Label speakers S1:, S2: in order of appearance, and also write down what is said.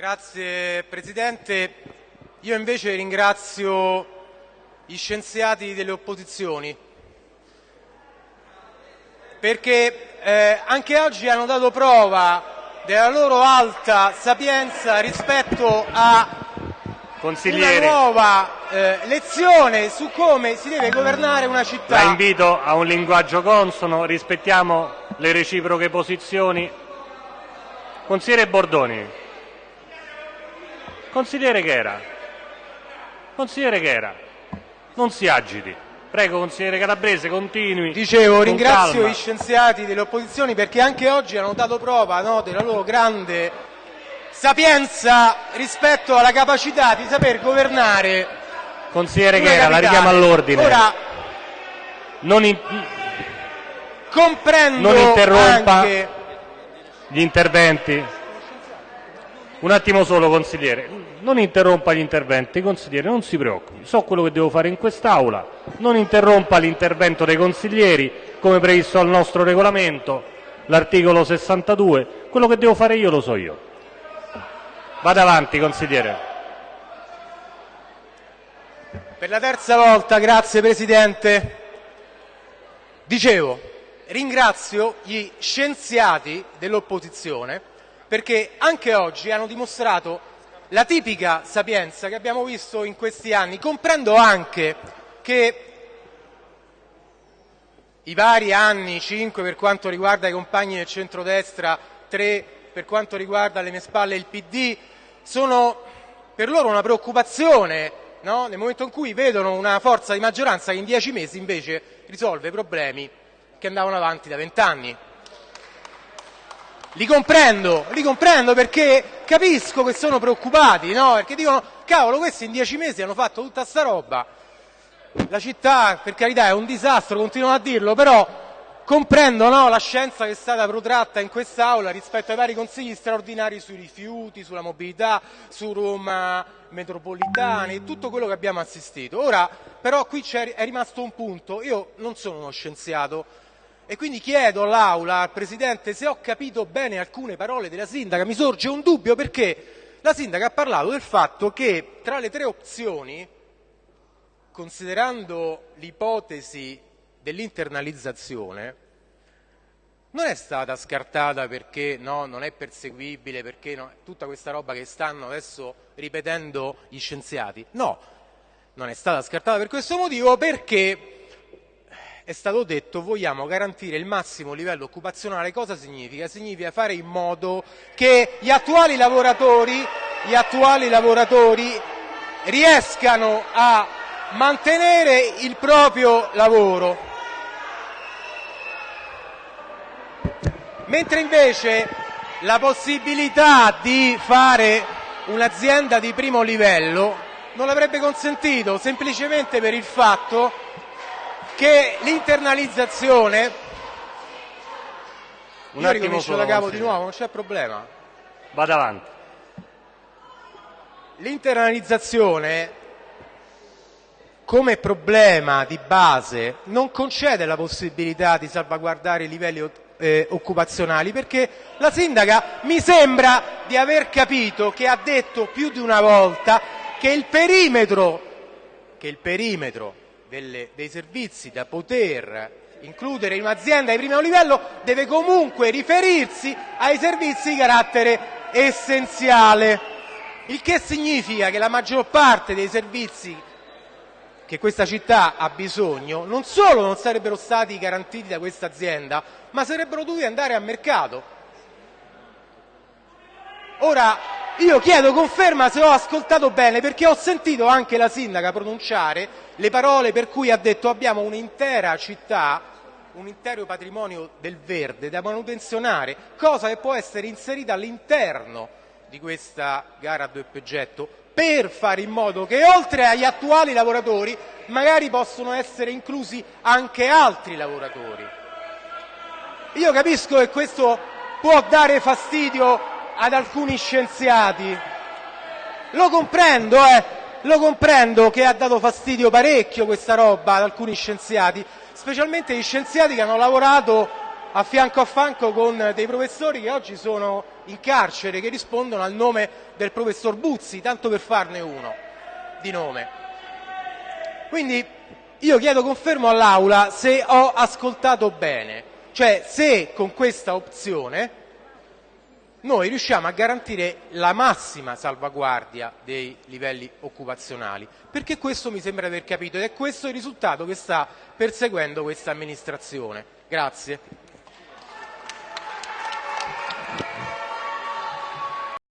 S1: Grazie Presidente. Io invece ringrazio gli scienziati delle opposizioni perché eh, anche oggi hanno dato prova della loro alta sapienza rispetto a una nuova eh, lezione su come si deve governare una città.
S2: La invito a un linguaggio consono, rispettiamo le reciproche posizioni. Consigliere Bordoni. Consigliere che era? Consigliere che era? Non si agiti. Prego, consigliere Calabrese, continui.
S1: Dicevo, ringrazio calma. gli scienziati delle opposizioni perché anche oggi hanno dato prova no, della loro grande sapienza rispetto alla capacità di saper governare.
S2: Consigliere che era, la richiamo all'ordine.
S1: Ora,
S2: non, in...
S1: comprendo
S2: non interrompa
S1: anche...
S2: gli interventi. Un attimo solo, consigliere. Non interrompa gli interventi, consigliere, non si preoccupi. So quello che devo fare in quest'Aula. Non interrompa l'intervento dei consiglieri, come previsto dal nostro regolamento, l'articolo 62. Quello che devo fare io lo so io. Vada avanti, consigliere.
S1: Per la terza volta, grazie Presidente. Dicevo, ringrazio gli scienziati dell'opposizione perché anche oggi hanno dimostrato la tipica sapienza che abbiamo visto in questi anni. Comprendo anche che i vari anni, 5 per quanto riguarda i compagni del centrodestra, 3 per quanto riguarda alle mie spalle il PD, sono per loro una preoccupazione no? nel momento in cui vedono una forza di maggioranza che in dieci mesi invece risolve problemi che andavano avanti da vent'anni. Li comprendo, li comprendo perché capisco che sono preoccupati, no? Perché dicono, cavolo, questi in dieci mesi hanno fatto tutta sta roba. La città, per carità, è un disastro, continuano a dirlo, però comprendo no, la scienza che è stata protratta in quest'Aula rispetto ai vari consigli straordinari sui rifiuti, sulla mobilità, su Roma metropolitana e tutto quello che abbiamo assistito. Ora, però, qui è rimasto un punto. Io non sono uno scienziato, e quindi chiedo all'Aula, al Presidente, se ho capito bene alcune parole della Sindaca. Mi sorge un dubbio perché la Sindaca ha parlato del fatto che tra le tre opzioni, considerando l'ipotesi dell'internalizzazione, non è stata scartata perché no, non è perseguibile, perché no, tutta questa roba che stanno adesso ripetendo gli scienziati. No, non è stata scartata per questo motivo perché è stato detto vogliamo garantire il massimo livello occupazionale. Cosa significa? Significa fare in modo che gli attuali lavoratori, gli attuali lavoratori riescano a mantenere il proprio lavoro. Mentre invece la possibilità di fare un'azienda di primo livello non l'avrebbe consentito semplicemente per il fatto che l'internalizzazione
S2: un io
S1: ricomincio da capo di nuovo, non c'è problema.
S2: Vado avanti.
S1: L'internalizzazione come problema di base non concede la possibilità di salvaguardare i livelli eh, occupazionali perché la sindaca mi sembra di aver capito che ha detto più di una volta che il perimetro, che il perimetro delle, dei servizi da poter includere in un'azienda di primo livello deve comunque riferirsi ai servizi di carattere essenziale, il che significa che la maggior parte dei servizi che questa città ha bisogno non solo non sarebbero stati garantiti da questa azienda, ma sarebbero dovuti andare a mercato. Ora, io chiedo conferma se ho ascoltato bene perché ho sentito anche la sindaca pronunciare le parole per cui ha detto abbiamo un'intera città, un intero patrimonio del verde da manutenzionare, cosa che può essere inserita all'interno di questa gara a doppio getto per fare in modo che oltre agli attuali lavoratori magari possono essere inclusi anche altri lavoratori. Io capisco che questo può dare fastidio ad alcuni scienziati. Lo comprendo, eh, lo comprendo che ha dato fastidio parecchio questa roba ad alcuni scienziati, specialmente gli scienziati che hanno lavorato a fianco a fianco con dei professori che oggi sono in carcere, che rispondono al nome del professor Buzzi, tanto per farne uno di nome. Quindi io chiedo confermo all'Aula se ho ascoltato bene, cioè se con questa opzione noi riusciamo a garantire la massima salvaguardia dei livelli occupazionali, perché questo mi sembra aver capito ed è questo il risultato che sta perseguendo questa amministrazione. Grazie.